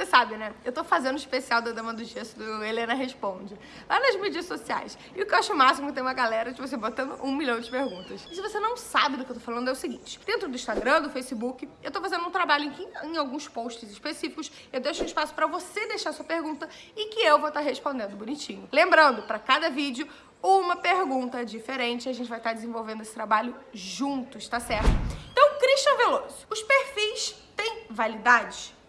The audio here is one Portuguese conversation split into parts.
Você sabe, né? Eu tô fazendo o especial da Dama do Gesso do Helena Responde. Lá nas mídias sociais. E o que eu acho máximo tem uma galera, tipo, você botando um milhão de perguntas. E se você não sabe do que eu tô falando, é o seguinte. Dentro do Instagram, do Facebook, eu tô fazendo um trabalho em, que, em alguns posts específicos. Eu deixo um espaço pra você deixar sua pergunta e que eu vou estar tá respondendo bonitinho. Lembrando, pra cada vídeo, uma pergunta diferente. A gente vai estar tá desenvolvendo esse trabalho juntos, tá certo? Então, Christian Veloso, os perfis têm validade?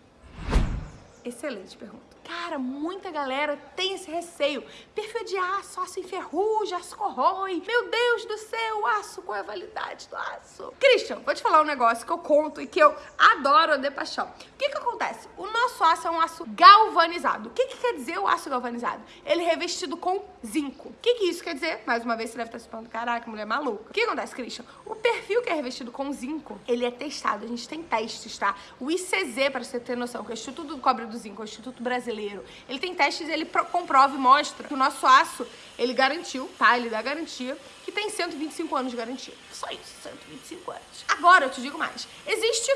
Excelente pergunta. Cara, muita galera tem esse receio. Perfil de aço, aço enferruja, aço corrói. Meu Deus do céu, aço, qual é a validade do aço? Christian, vou te falar um negócio que eu conto e que eu adoro de paixão. O que que acontece? O nosso aço é um aço galvanizado. O que que quer dizer o aço galvanizado? Ele é revestido com zinco. O que que isso quer dizer? Mais uma vez você deve estar se falando, caraca, mulher maluca. O que acontece, Christian? O perfil que é revestido com zinco, ele é testado. A gente tem testes, tá? O ICZ, para você ter noção, que é o Instituto do Cobre do Zinco, é o Instituto Brasileiro brasileiro. Ele tem testes, ele comprova e mostra que o nosso aço, ele garantiu, tá? Ele dá garantia que tem 125 anos de garantia. Só isso, 125 anos. Agora, eu te digo mais. Existe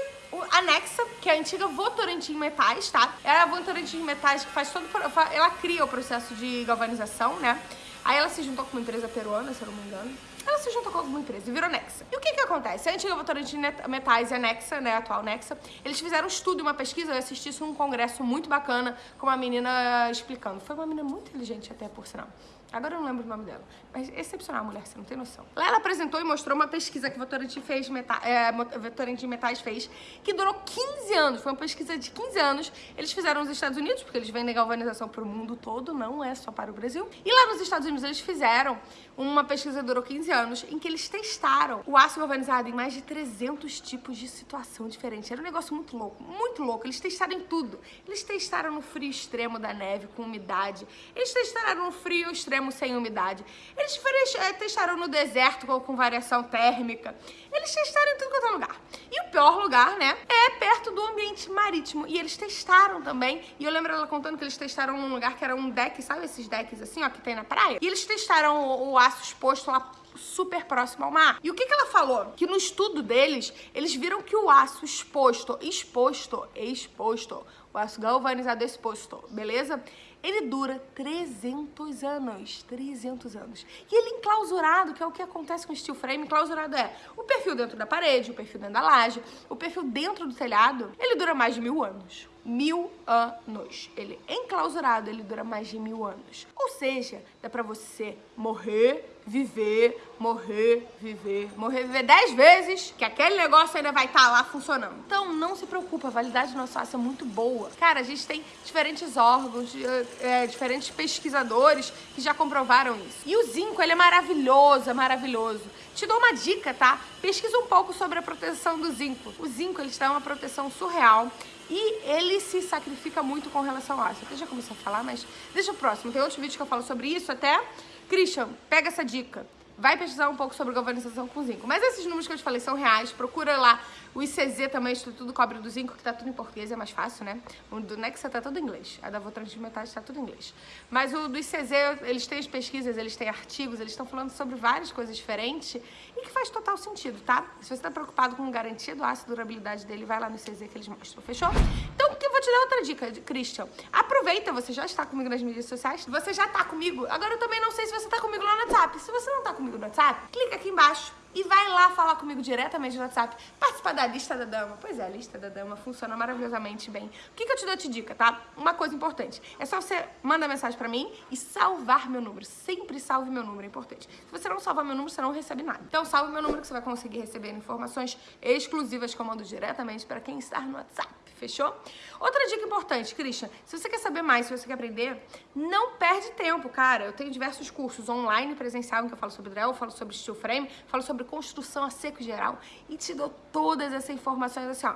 a Nexa, que é a antiga Votorantim Metais, tá? É a Votorantim Metais que faz todo... Ela cria o processo de galvanização, né? Aí ela se juntou com uma empresa peruana, se eu não me engano. Se juntou com alguma empresa e virou Nexa. E o que que acontece? A antiga Votorantim Metais e a Nexa, né, a atual Nexa, eles fizeram um estudo, uma pesquisa, eu assisti isso num congresso muito bacana, com uma menina explicando. Foi uma menina muito inteligente até, por sinal. Agora eu não lembro o nome dela. Mas excepcional mulher, você não tem noção. Lá ela apresentou e mostrou uma pesquisa que Votorantim fez, meta, é, Votorantim Metais fez, que durou 15 anos. Foi uma pesquisa de 15 anos. Eles fizeram nos Estados Unidos, porque eles vendem galvanização para o mundo todo, não é só para o Brasil. E lá nos Estados Unidos eles fizeram uma pesquisa que durou 15 anos, em que eles testaram o aço galvanizado em mais de 300 tipos de situação diferente. Era um negócio muito louco, muito louco. Eles testaram em tudo. Eles testaram no frio extremo da neve, com umidade. Eles testaram no frio extremo sem umidade. Eles eh, testaram no deserto com variação térmica. Eles testaram em tudo quanto é lugar. E o pior lugar, né, é perto do ambiente marítimo. E eles testaram também. E eu lembro ela contando que eles testaram num lugar que era um deck, sabe esses decks assim, ó, que tem na praia? E eles testaram o, o aço exposto lá super próximo ao mar. E o que, que ela falou? Que no estudo deles, eles viram que o aço exposto, exposto, exposto, o aço galvanizado exposto, beleza? Ele dura 300 anos, 300 anos. E ele enclausurado, que é o que acontece com o steel frame, enclausurado é o perfil dentro da parede, o perfil dentro da laje, o perfil dentro do telhado, ele dura mais de mil anos mil anos. Ele enclausurado, ele dura mais de mil anos. Ou seja, dá pra você morrer, viver, morrer, viver, morrer, viver dez vezes, que aquele negócio ainda vai estar tá lá funcionando. Então, não se preocupa, a validade do nosso aço é muito boa. Cara, a gente tem diferentes órgãos, é, diferentes pesquisadores que já comprovaram isso. E o zinco, ele é maravilhoso, é maravilhoso. Te dou uma dica, tá? Pesquisa um pouco sobre a proteção do zinco. O zinco, ele está uma proteção surreal e ele se sacrifica muito com relação a isso. Eu já comecei a falar, mas deixa o próximo. Tem outros vídeos que eu falo sobre isso até. Christian, pega essa dica vai pesquisar um pouco sobre galvanização com zinco. Mas esses números que eu te falei são reais, procura lá o ICZ também, Instituto do Cobre do Zinco, que tá tudo em português, é mais fácil, né? O do Nexa tá tudo em inglês, a da Votrans de Metais tá tudo em inglês. Mas o do ICZ, eles têm as pesquisas, eles têm artigos, eles estão falando sobre várias coisas diferentes e que faz total sentido, tá? Se você tá preocupado com garantia do aço, durabilidade dele, vai lá no ICZ que eles mostram, fechou? Então, te dar outra dica, Christian. Aproveita, você já está comigo nas mídias sociais, você já tá comigo. Agora eu também não sei se você tá comigo lá no WhatsApp. Se você não tá comigo no WhatsApp, clica aqui embaixo e vai lá falar comigo diretamente no WhatsApp, participar da lista da dama. Pois é, a lista da dama funciona maravilhosamente bem. O que, que eu te dou de dica, tá? Uma coisa importante, é só você mandar mensagem pra mim e salvar meu número. Sempre salve meu número, é importante. Se você não salvar meu número, você não recebe nada. Então salve meu número que você vai conseguir receber informações exclusivas que eu mando diretamente para quem está no WhatsApp fechou? Outra dica importante, Christian, se você quer saber mais, se você quer aprender, não perde tempo, cara. Eu tenho diversos cursos online presencial em que eu falo sobre drill, falo sobre steel frame, falo sobre construção a seco geral e te dou todas essas informações assim, ó,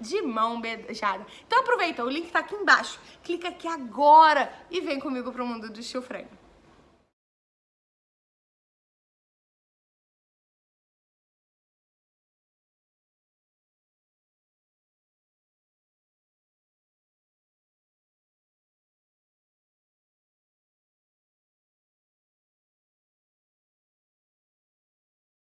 de mão beijada. Então aproveita, o link tá aqui embaixo. Clica aqui agora e vem comigo pro mundo do steel frame.